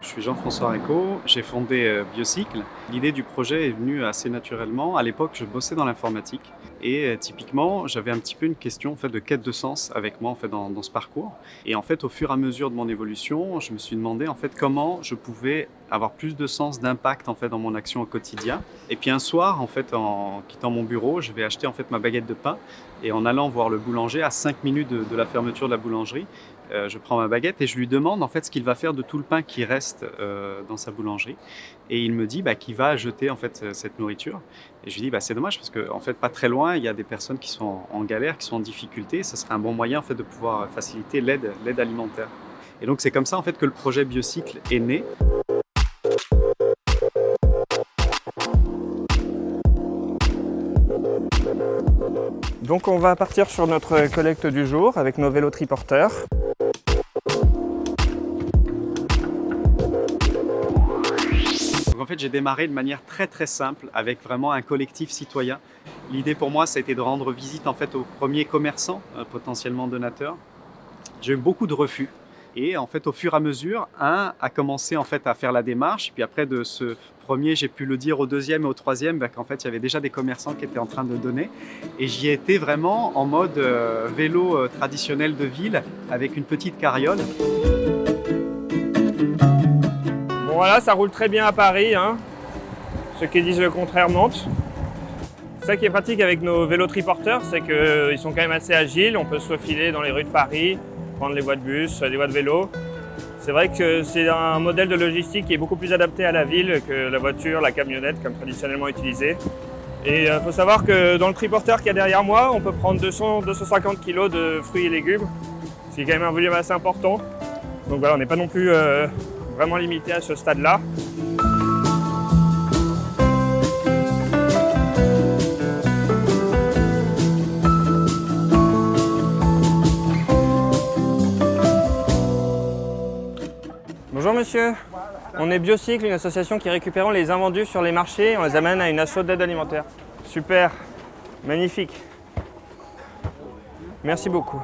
Je suis Jean-François Réco, j'ai fondé euh, Biocycle. L'idée du projet est venue assez naturellement. À l'époque, je bossais dans l'informatique et euh, typiquement, j'avais un petit peu une question en fait, de quête de sens avec moi en fait, dans, dans, ce parcours. Et en fait, au fur et à mesure de mon évolution, je me suis demandé en fait, comment je pouvais avoir plus de sens, d'impact en fait, dans mon action au quotidien. Et puis un soir, en, fait, en quittant mon bureau, je vais acheter en fait, ma baguette de pain et en allant voir le boulanger à 5 minutes de, la fermeture de la boulangerie, euh, je prends ma baguette et je lui demande en fait ce qu'il va faire de tout le pain qui reste euh, dans sa boulangerie. Et il me dit bah, qu'il va jeter en fait cette nourriture. Et je lui dis bah, c'est dommage parce qu'en en fait pas très loin il y a des personnes qui sont en, galère, qui sont en difficulté. Ce serait un bon moyen en fait de pouvoir faciliter l'aide alimentaire. Et donc c'est comme ça en fait que le projet Biocycle est né. Donc on va partir sur notre collecte du jour avec nos vélos triporteurs. en fait, j'ai démarré de manière très très simple avec vraiment un collectif citoyen. L'idée pour moi, ça a été de rendre visite en fait aux premiers commerçants, euh, potentiellement donateurs. J'ai eu beaucoup de refus. Et en fait, au fur et à mesure, un a commencé en fait à faire la démarche. Puis après de ce premier, j'ai pu le dire au deuxième et au troisième, ben, qu'en fait, il y avait déjà des commerçants qui étaient en train de donner. Et j'y étais vraiment en mode euh, vélo euh, traditionnel de ville avec une petite carriole voilà, ça roule très bien à Paris. Hein. Ceux qui disent le contraire mentent. Ça qui est pratique avec nos vélos triporteurs, c'est qu'ils sont quand même assez agiles. On peut se faufiler dans les rues de Paris, prendre les voies de bus, les voies de vélo. C'est vrai que c'est un modèle de logistique qui est beaucoup plus adapté à la ville que la voiture, la camionnette, comme traditionnellement utilisé. Et il euh, faut savoir que dans le triporteur qui est derrière moi, on peut prendre 200-250 kg de fruits et légumes, ce qui est quand même un volume assez important. Donc voilà, on n'est pas non plus euh, vraiment limité à ce stade-là. On est Biocycle, une association qui récupère les invendus sur les marchés et on les amène à une asso d'aide alimentaire. Super, magnifique. Merci beaucoup.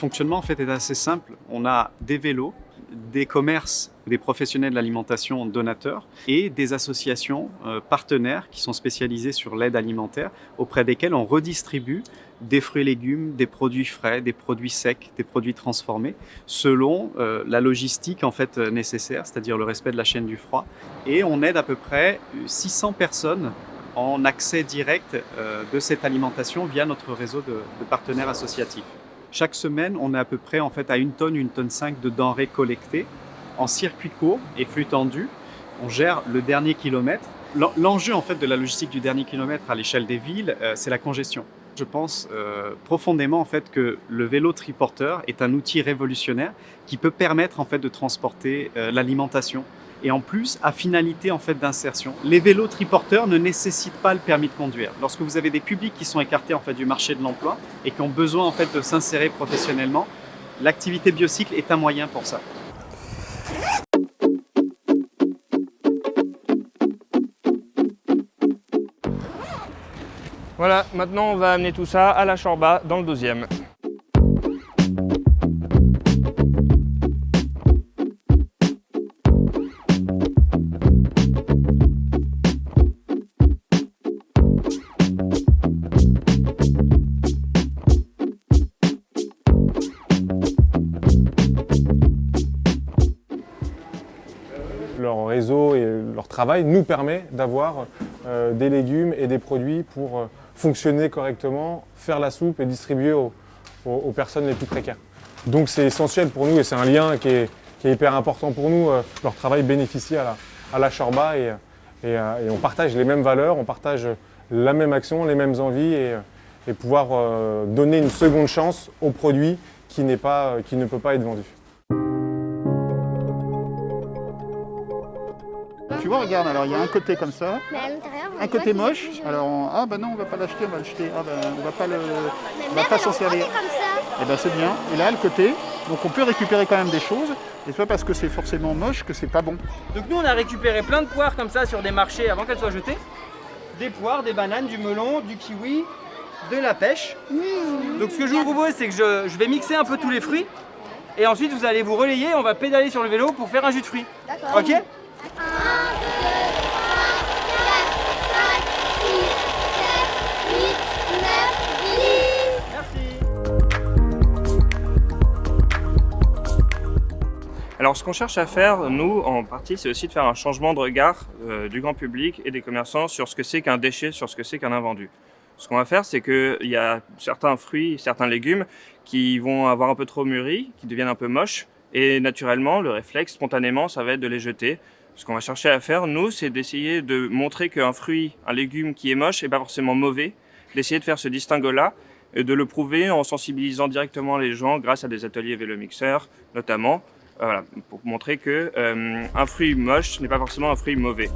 Fonctionnement en fait est assez simple. On a des vélos, des commerces, des professionnels de l'alimentation donateurs et des associations euh, partenaires qui sont spécialisées sur l'aide alimentaire auprès desquelles on redistribue des fruits et légumes, des produits frais, des produits secs, des produits transformés selon euh, la logistique en fait nécessaire, c'est-à-dire le respect de la chaîne du froid. Et on aide à peu près 600 personnes en accès direct euh, de cette alimentation via notre réseau de partenaires associatifs. Chaque semaine, on est à peu près en fait à une tonne, une tonne 5 de denrées collectées en circuit court et flux tendu. On gère le dernier kilomètre. L'enjeu en fait de la logistique du dernier kilomètre à l'échelle des villes, euh, c'est la congestion. Je pense euh, profondément en fait que le vélo triporteur est un outil révolutionnaire qui peut permettre en fait de transporter euh, l'alimentation et en plus à finalité en fait d'insertion. Les vélos triporteurs ne nécessitent pas le permis de conduire. Lorsque vous avez des publics qui sont écartés en fait du marché de l'emploi et qui ont besoin en fait de s'insérer professionnellement, l'activité biocycle est un moyen pour ça. Voilà, maintenant on va amener tout ça à la Chorba dans le deuxième. Leur réseau et leur travail nous permet d'avoir euh, des légumes et des produits pour euh, fonctionner correctement, faire la soupe et distribuer aux, personnes les plus précaires. Donc c'est essentiel pour nous et c'est un lien qui est, hyper important pour nous. Euh, leur travail bénéficie à la, à et, on partage les mêmes valeurs, on partage la même action, les mêmes envies et, et pouvoir donner une seconde chance au produit qui, pas, qui ne peut pas être vendu. Tu vois, regarde, alors il y a un côté comme ça, Mais à l'intérieur, on un voit côté est moche. plus. Alors, on- ah bah non, on va pas l'acheter, on va le jeter. Ah bah, on va pas le, on va mère, pas elle s'en en servir. prenait comme ça. Et ben c'est bien. Et là, le côté, donc on peut récupérer quand même des choses. Et c'est pas parce que c'est forcément moche que c'est pas bon. Donc nous on a récupéré plein de poires comme ça sur des marchés avant qu'elles soient jetées. Des poires, des bananes, du melon, du kiwi, de la pêche. Donc ce que je vous propose c'est que je, je vais mixer un peu tous les fruits. Et ensuite vous allez vous relayer, on va pédaler sur le vélo pour faire un jus de fruits. D'accord. Ok? Alors ce qu'on cherche à faire, nous, en partie, c'est aussi de faire un changement de regard euh, du grand public et des commerçants sur ce que c'est qu'un déchet, sur ce que c'est qu'un invendu. Ce qu'on va faire, c'est qu'il y a certains fruits, certains légumes qui vont avoir un peu trop mûri, qui deviennent un peu moches, et naturellement, le réflexe, spontanément, ça va être de les jeter. Ce qu'on va chercher à faire, nous, c'est d'essayer de montrer qu'un fruit, un légume qui est moche, n'est pas forcément mauvais, d'essayer de faire ce distinguo-là, et de le prouver en sensibilisant directement les gens grâce à des ateliers vélomixeurs, notamment, voilà, pour montrer que euh, un fruit moche n'est pas forcément un fruit mauvais.